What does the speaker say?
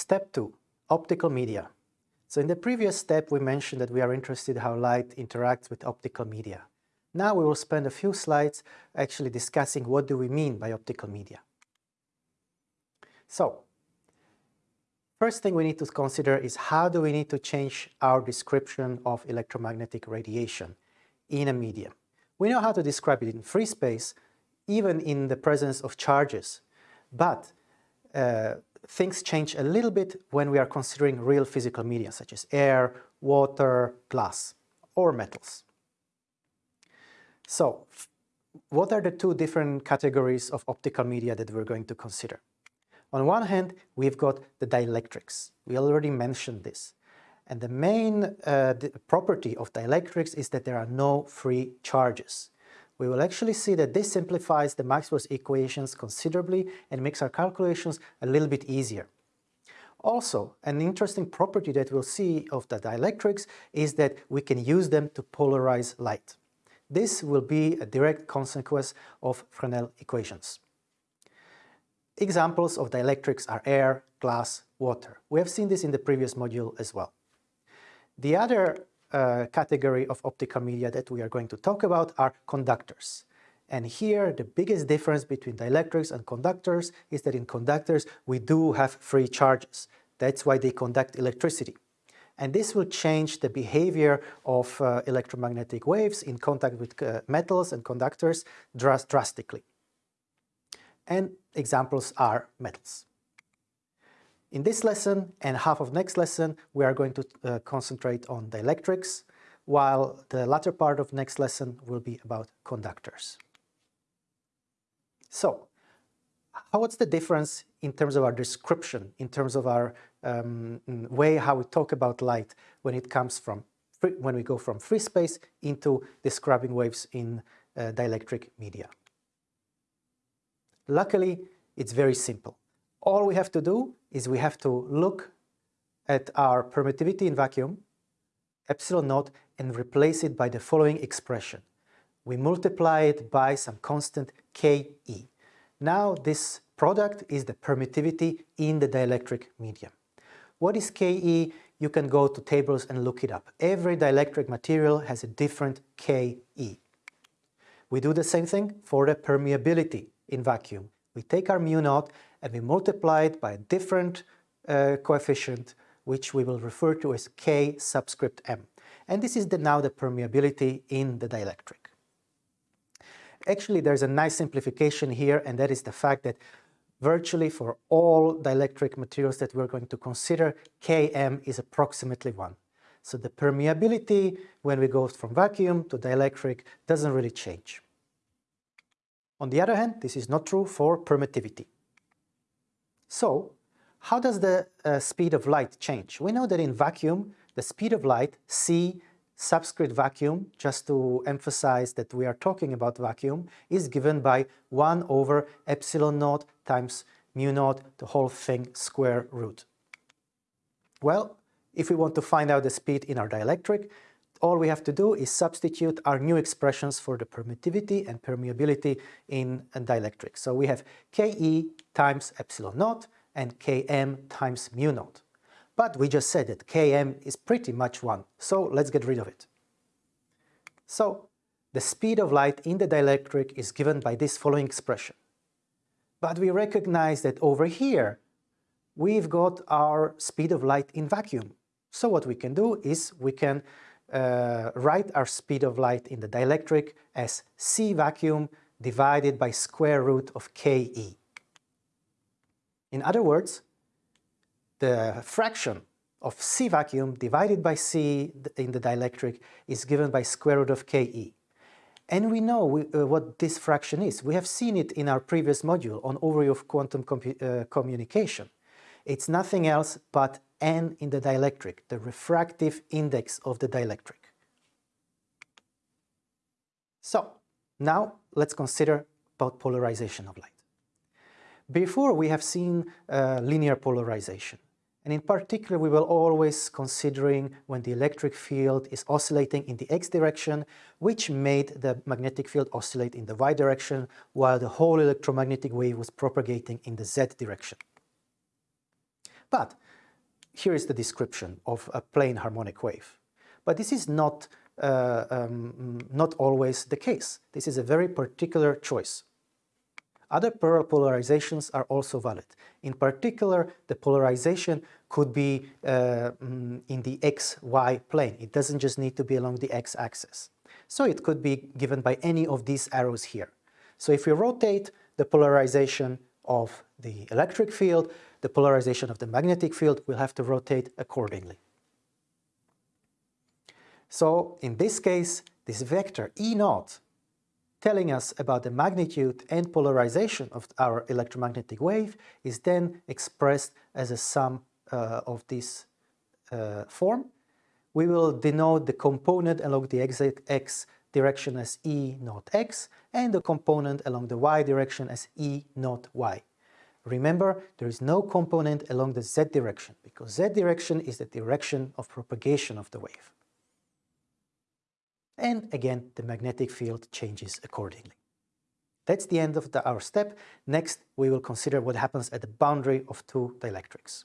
Step 2. Optical media. So in the previous step we mentioned that we are interested how light interacts with optical media. Now we will spend a few slides actually discussing what do we mean by optical media. So, first thing we need to consider is how do we need to change our description of electromagnetic radiation in a medium. We know how to describe it in free space, even in the presence of charges, but uh, things change a little bit when we are considering real physical media such as air, water, glass or metals. So, what are the two different categories of optical media that we're going to consider? On one hand, we've got the dielectrics. We already mentioned this. And the main uh, the property of dielectrics is that there are no free charges we will actually see that this simplifies the Maxwell's equations considerably and makes our calculations a little bit easier. Also, an interesting property that we'll see of the dielectrics is that we can use them to polarize light. This will be a direct consequence of Fresnel equations. Examples of dielectrics are air, glass, water. We have seen this in the previous module as well. The other uh, category of optical media that we are going to talk about are conductors. And here the biggest difference between dielectrics and conductors is that in conductors we do have free charges. That's why they conduct electricity. And this will change the behavior of uh, electromagnetic waves in contact with uh, metals and conductors dras drastically. And examples are metals. In this lesson and half of next lesson, we are going to uh, concentrate on dielectrics, while the latter part of next lesson will be about conductors. So, what's the difference in terms of our description, in terms of our um, way how we talk about light when it comes from, free, when we go from free space into describing waves in uh, dielectric media? Luckily, it's very simple. All we have to do is we have to look at our permittivity in vacuum, epsilon naught, and replace it by the following expression. We multiply it by some constant Ke. Now this product is the permittivity in the dielectric medium. What is Ke? You can go to tables and look it up. Every dielectric material has a different Ke. We do the same thing for the permeability in vacuum. We take our mu naught and we multiply it by a different uh, coefficient which we will refer to as K subscript m. And this is the, now the permeability in the dielectric. Actually, there's a nice simplification here, and that is the fact that virtually for all dielectric materials that we're going to consider, Km is approximately 1. So the permeability when we go from vacuum to dielectric doesn't really change. On the other hand, this is not true for permittivity. So, how does the uh, speed of light change? We know that in vacuum, the speed of light, c subscript vacuum, just to emphasize that we are talking about vacuum, is given by 1 over epsilon naught times mu naught, the whole thing square root. Well, if we want to find out the speed in our dielectric, all we have to do is substitute our new expressions for the permittivity and permeability in a dielectric. So we have Ke times epsilon naught and Km times mu naught. But we just said that Km is pretty much 1, so let's get rid of it. So, the speed of light in the dielectric is given by this following expression. But we recognize that over here, we've got our speed of light in vacuum. So what we can do is we can uh, write our speed of light in the dielectric as c vacuum divided by square root of Ke. In other words, the fraction of C vacuum divided by C in the dielectric is given by square root of Ke. And we know we, uh, what this fraction is. We have seen it in our previous module on overview of quantum uh, communication. It's nothing else but n in the dielectric, the refractive index of the dielectric. So, now let's consider about polarization of light. Before we have seen uh, linear polarization. And in particular, we were always considering when the electric field is oscillating in the x direction, which made the magnetic field oscillate in the y direction, while the whole electromagnetic wave was propagating in the z direction. But here is the description of a plane harmonic wave. But this is not, uh, um, not always the case. This is a very particular choice. Other polarizations are also valid. In particular, the polarization could be uh, mm, in the xy plane. It doesn't just need to be along the x-axis. So it could be given by any of these arrows here. So if we rotate the polarization of the electric field, the polarization of the magnetic field will have to rotate accordingly. So in this case, this vector E naught telling us about the magnitude and polarization of our electromagnetic wave is then expressed as a sum uh, of this uh, form. We will denote the component along the x direction as E naught x and the component along the y direction as E naught y. Remember, there is no component along the z direction because z direction is the direction of propagation of the wave and again the magnetic field changes accordingly. That's the end of the, our step. Next we will consider what happens at the boundary of two dielectrics.